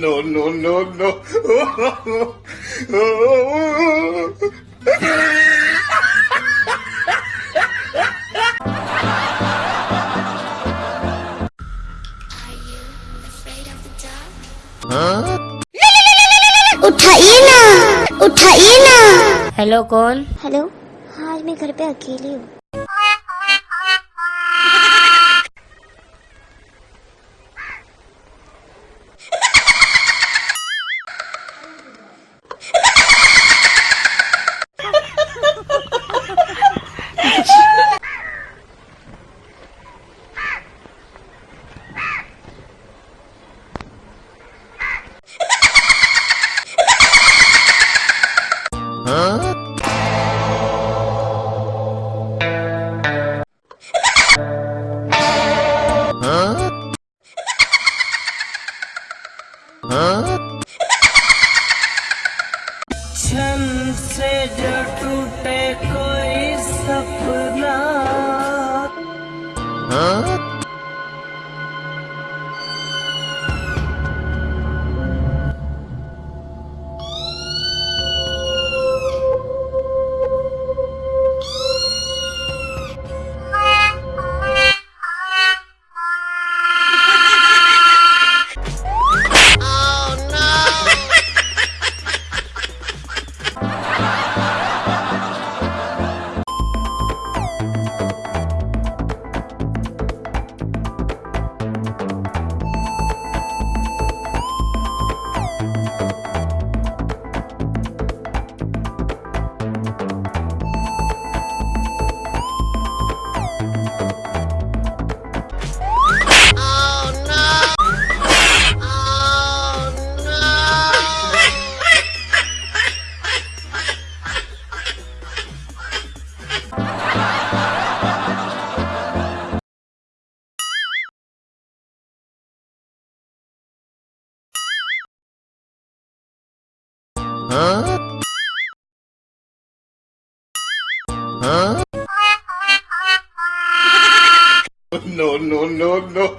no, no, no, no. उठाइए ना उठाइए ना। हेलो कौन? हेलो हाँ आज मैं घर पे अकेली हूँ। छन से जो टूटे कोई सपना। No, no, no, no.